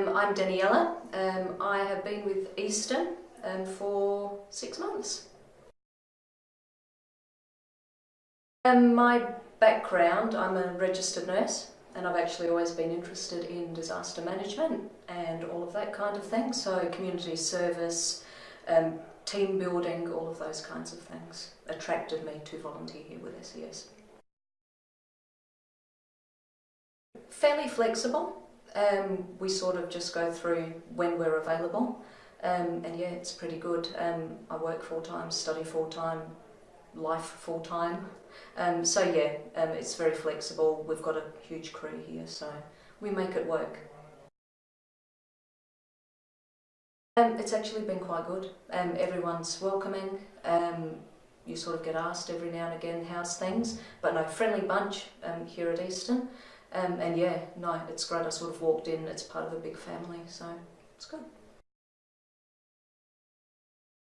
Um, I'm Daniela. Um, I have been with Eastern um, for six months. Um, my background, I'm a registered nurse and I've actually always been interested in disaster management and all of that kind of thing. So community service, um, team building, all of those kinds of things attracted me to volunteer here with SES. Fairly flexible. Um, we sort of just go through when we're available um, and yeah, it's pretty good. Um, I work full time, study full time, life full time. Um, so yeah, um, it's very flexible. We've got a huge crew here, so we make it work. Um, it's actually been quite good. Everyone's welcoming. You sort of get asked every now and again how's things, but no, friendly bunch here at Eastern. Um, and yeah, no, it's great. I sort of walked in, it's part of a big family, so it's good.